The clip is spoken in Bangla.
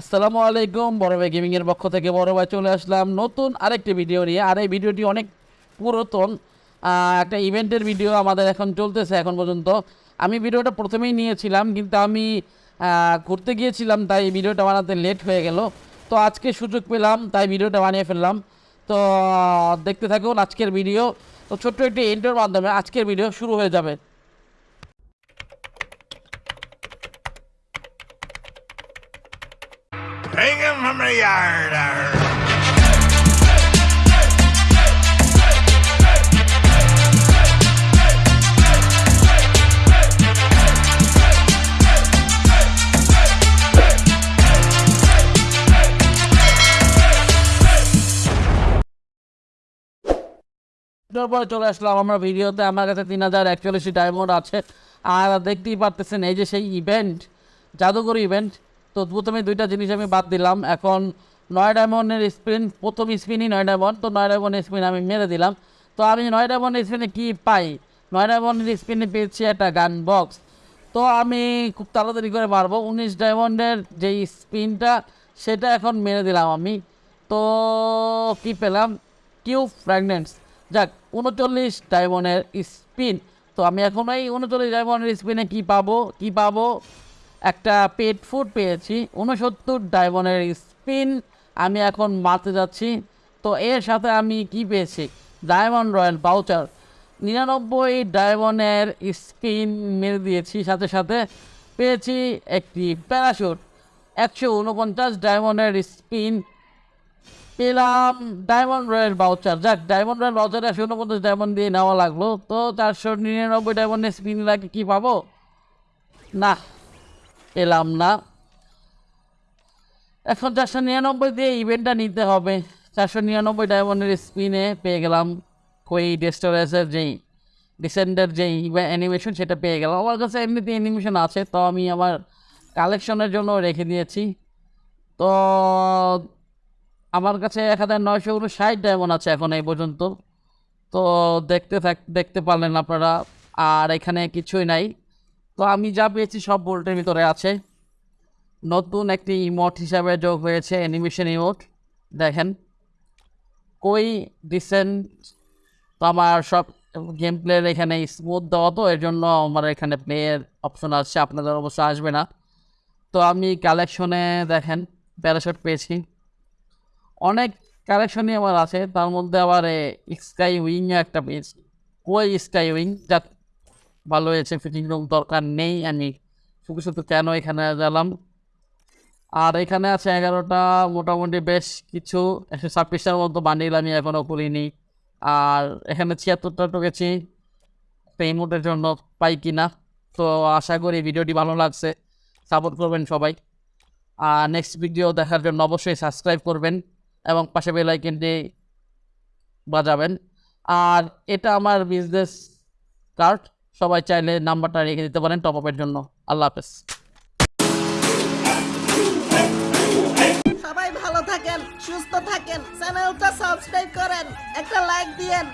আসসালামু আলাইকুম বড় ভাই গেমিং এর পক্ষ থেকে বড় ভাই চলে আসলাম নতুন আরেকটি ভিডিও নিয়ে। আর এই ভিডিওটি অনেক পুরাতন একটা ইভেন্টের ভিডিও আমাদের এখন চলতেছে এখন পর্যন্ত। আমি ভিডিওটা প্রথমেই নিয়েছিলাম, কিন্তু আমি ঘুরতে গিয়েছিলাম, তাই এই ভিডিওটা বানাতে লেট হয়ে গেল। তো আজকে সুযোগ পেলাম, তাই ভিডিওটা বানিয়ে ফেললাম। তো, দেখতে থাকুন আজকের ভিডিও তো ছোট্ট একটি এন্টার মাধ্যমে আজকের ভিডিও শুরু হয়ে যাবে। Hang from the yard. চলে আসলাম আমরা ভিডিওতে আমার কাছে তিন হাজার একচল্লিশটি ডায়মন্ড আছে আর দেখতেই পারতেছেন, এই যে সেই ইভেন্ট জাদুঘর ইভেন্ট তো প্রথমে দুইটা জিনিস আমি বাদ দিলাম। এখন নয় ডায়মন্ডের স্পিন, প্রথম স্পিনই নয় ডায়মন্ড, তো নয় ডায়মন্ডের স্পিন আমি মেরে দিলাম। তো আমি নয় ডায়মন্ডের স্পিনে কী পাই? নয় ডায়মন্ডের স্পিনে পেয়েছি একটা গান বক্স। তো আমি খুব তাড়াতাড়ি করে মারবো। উনিশ ডায়মন্ডের যেই স্পিনটা, সেটা এখন মেরে দিলাম আমি। তো কি পেলাম? Q fragments. যাক, উনচল্লিশ ডায়মন্ডের স্পিন। তো আমি এখন এই উনচল্লিশ ডায়মন্ডের স্পিনে কি পাবো? কি পাবো? একটা পেট ফুড পেয়েছি উনসত্তর ডায়মন্ডের স্পিন, আমি এখন মারতে যাচ্ছি। তো এর সাথে আমি কি পেয়েছি? Diamond royal voucher. নিরানব্বই ডায়মন্ডের স্পিন মেরে দিয়েছি, সাথে সাথে পেয়েছি একটি প্যারাশুট। একশো উনপঞ্চাশ ডায়মন্ডের স্পিন পেলাম ডায়মন্ড রয়্যাল বাউচার। যাক, ডায়মন্ড রয়্যাল বাউচার একশো উনপঞ্চাশ ডায়মন্ড দিয়ে নেওয়া লাগল। তো চারশো নিরানব্বই ডায়মন্ডের স্পিন লাগে কি পাবো? না পেলাম না। এখন চারশো নিরানব্বই দিয়ে ইভেন্টটা নিতে হবে। চারশো নিরানব্বই ডায়মন্ডের স্পিনে পেয়ে গেলাম। কই ডেস্টোরেসের যেই ডিসেন্ডের যেই অ্যানিমেশন সেটা পেয়ে গেলাম। আমার কাছে এমনিতে অ্যানিমেশন আছে, তো আমি আমার কালেকশনের জন্য রেখে দিয়েছি। তো আমার কাছে এক হাজার নয়শো উনষাট ডায়মন্ড আছে এখন এই পর্যন্ত। তো দেখতে থাক, দেখতে পারলেন আপনারা। আর এখানে কিছুই নাই। তো আমি যা পেয়েছি সব বোল্টের ভিতরে আছে। নতুন একটি ইমোট হিসাবে যোগ হয়েছে অ্যানিমেশন ইমোট দেখেন। কই ডিসেন্ট তো আমার সব গেম প্লের এখানে স্মুথ দেওয়া তো, এর জন্য আমার এখানে প্লেয়ের অপশন আসছে আপনাদের অবশ্য আসবে না। তো আমি কালেকশনে দেখেন প্যারাশুট পেয়েছি। অনেক কালেকশনই আমার আছে, তার মধ্যে আবার স্কাই উইং একটা পেয়েছি। কই স্কাই উইং যা ভালো হয়েছে ফিটিং রুম দরকার নেই আমি। শুধু শুধু কেন এখানে গেলাম? আর এখানে আছে এগারোটা, মোটামুটি বেশ কিছু। একশো ছাব্বিশটার মতো বান্ডিল আমি এখনও করিনি আর এখানে ছিয়াত্তরটা ঢুকেছি। পেমেন্টের জন্য পাই কি না তো আশা করি ভিডিওটি ভালো লাগছে। সাপোর্ট করবেন সবাই। আর নেক্সট ভিডিও দেখার জন্য অবশ্যই সাবস্ক্রাইব করবেন এবং পাশে বেল আইকনটি বাজাবেন। আর এটা আমার বিজনেস কার্ড সবাই চাইলে নাম্বারটা রেখে দিতে পারেন টপ আপের জন্য। আল্লাহ হাফেজ। সবাই ভালো থাকেন সুস্থ থাকেন চ্যানেলটা সাবস্ক্রাইব করেন একটা লাইক দিয়েন।